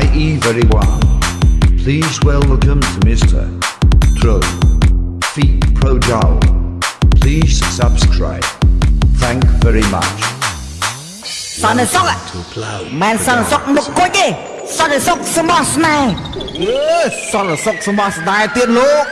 IE very well. Please welcome to Mr. Tro. Feet Pro Jowl. Please subscribe. Thank very much. សន្តិសុខอะមិនសន្តិសុខមុខគុជទេសន្តិសុខសមោះស្នេហ៍អើសន្តិសុខសមស់ស្ដាយទៀតលោក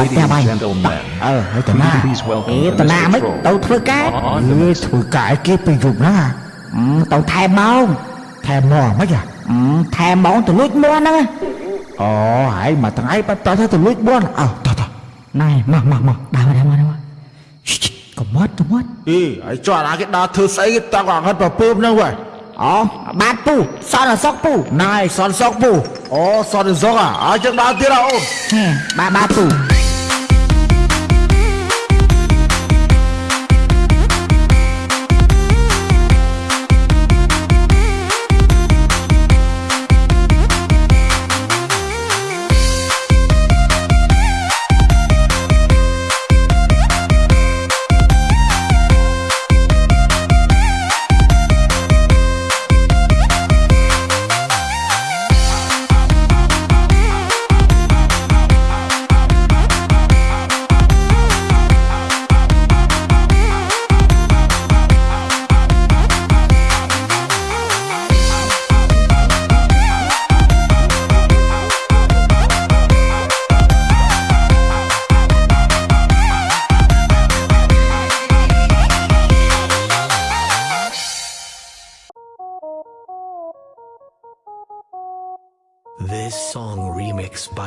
ឲ្យតែបាយ gentlemen, អឺហើយតាណា please welcome អេ to តាណា Mr. មិន Troll. ទៅធ្វើការ On អ the ើធ្វើការឲ្យគេពេលយប់ណាអឺទៅថែម៉ោងថែមមកមិនយ៉ាអឺថែម៉ោងទៅលួចមួនហ្នឹងអូហើយមួយថ្ងៃបាត់តោះទៅលួចបនអោតោះតោះណែមកមកមកដើរមកដើរមកដើរមកកុំមកកុំមកអេហើយចុះអាគេដើរធ្វើស្អីគេតាំងអង្ហិតប្រពើហ្នឹងវ៉ាអូបាទពូសន្តិសុខពូណៃសនសុកពូអូសនសុកអាអញ្ចឹងដើរទៀតអូនហេបាទបាទពូ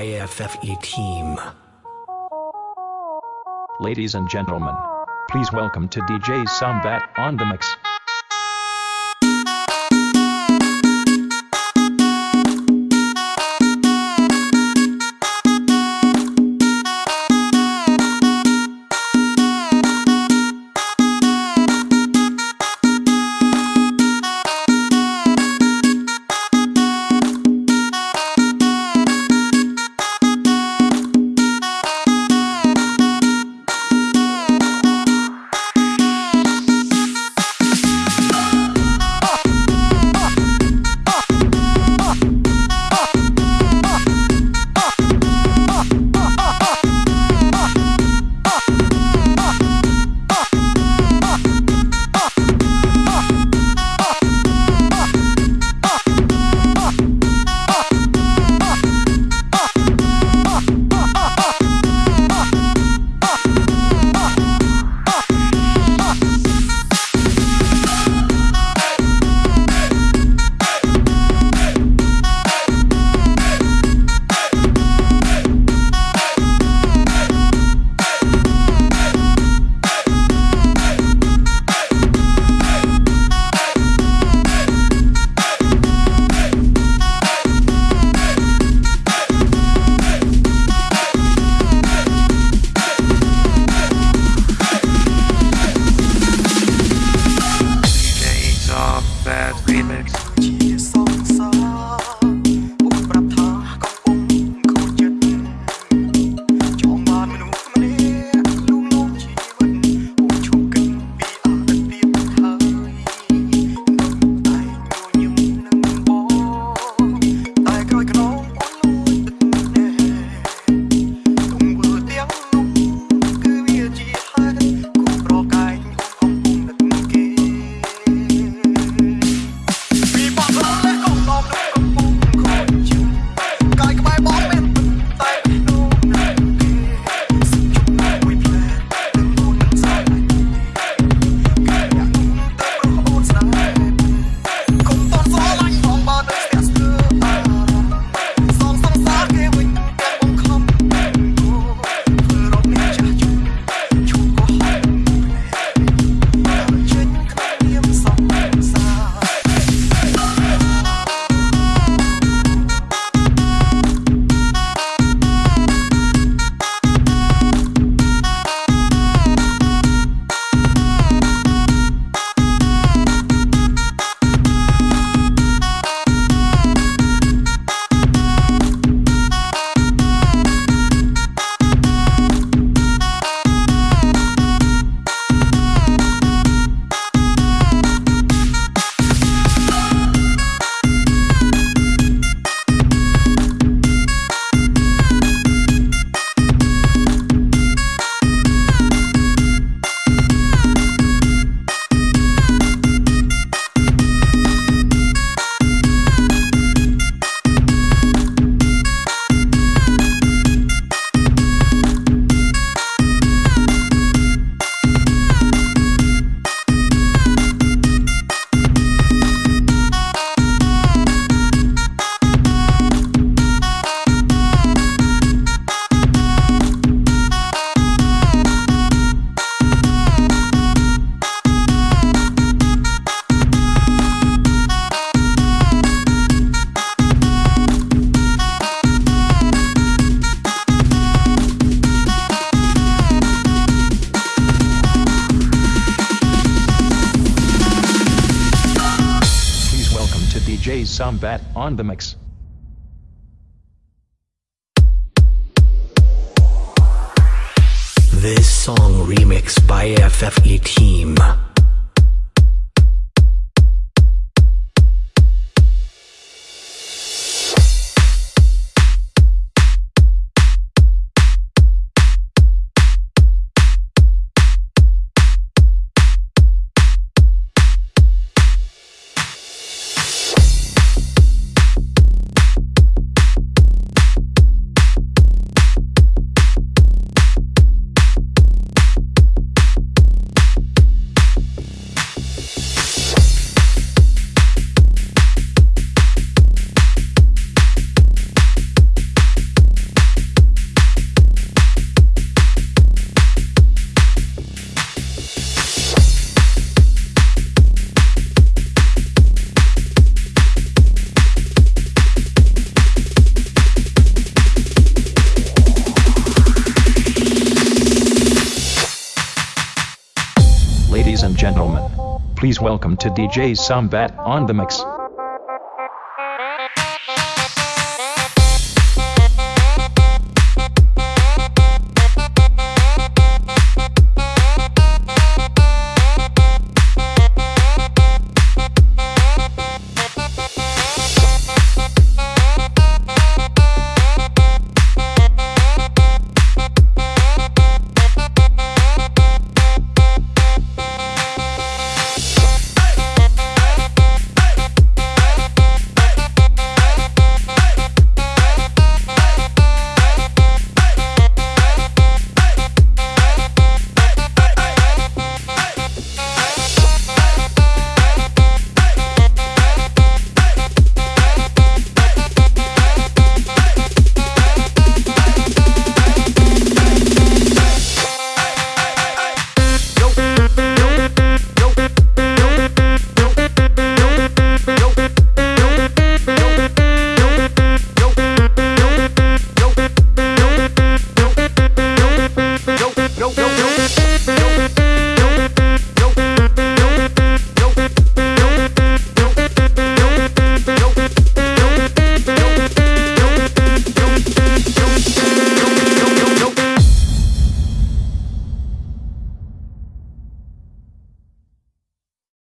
remixed by FFE Team. Ladies and gentlemen, please welcome to DJ Sambat on the mix. DJ bat on the mix. This song remixed by FFE Team. Ladies and gentlemen, please welcome to DJ Sambat on the mix.